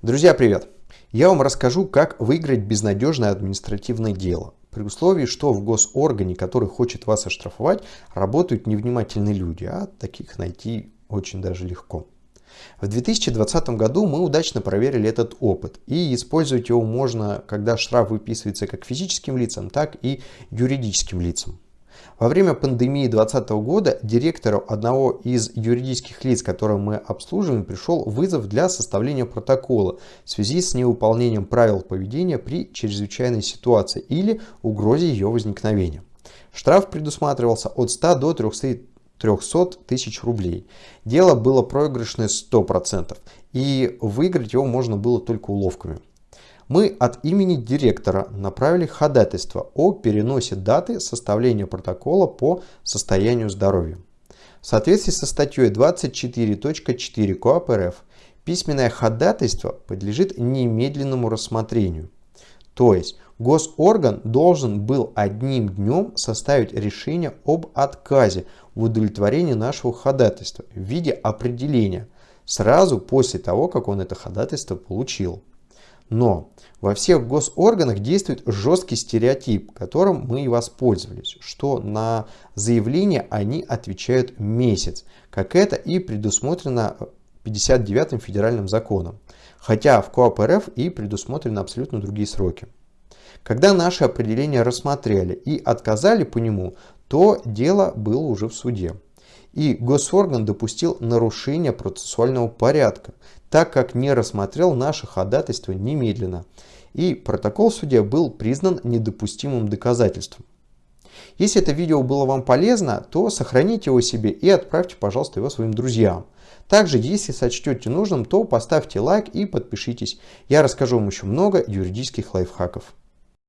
Друзья, привет! Я вам расскажу, как выиграть безнадежное административное дело. При условии, что в госоргане, который хочет вас оштрафовать, работают невнимательные люди, а таких найти очень даже легко. В 2020 году мы удачно проверили этот опыт, и использовать его можно, когда штраф выписывается как физическим лицам, так и юридическим лицам. Во время пандемии 2020 года директору одного из юридических лиц, которые мы обслуживаем, пришел вызов для составления протокола в связи с невыполнением правил поведения при чрезвычайной ситуации или угрозе ее возникновения. Штраф предусматривался от 100 до 300 300 тысяч рублей. Дело было проигрышное 100%, и выиграть его можно было только уловками. Мы от имени директора направили ходатайство о переносе даты составления протокола по состоянию здоровья. В соответствии со статьей 24.4 КоАП РФ письменное ходатайство подлежит немедленному рассмотрению. То есть госорган должен был одним днем составить решение об отказе в удовлетворении нашего ходатайства в виде определения сразу после того, как он это ходатайство получил. Но во всех госорганах действует жесткий стереотип, которым мы и воспользовались, что на заявление они отвечают месяц, как это и предусмотрено 59-м федеральным законом, хотя в КОАП РФ и предусмотрены абсолютно другие сроки. Когда наше определение рассмотрели и отказали по нему, то дело было уже в суде. И госорган допустил нарушение процессуального порядка, так как не рассмотрел наше ходатайство немедленно, и протокол суде был признан недопустимым доказательством. Если это видео было вам полезно, то сохраните его себе и отправьте, пожалуйста, его своим друзьям. Также, если сочтете нужным, то поставьте лайк и подпишитесь. Я расскажу вам еще много юридических лайфхаков.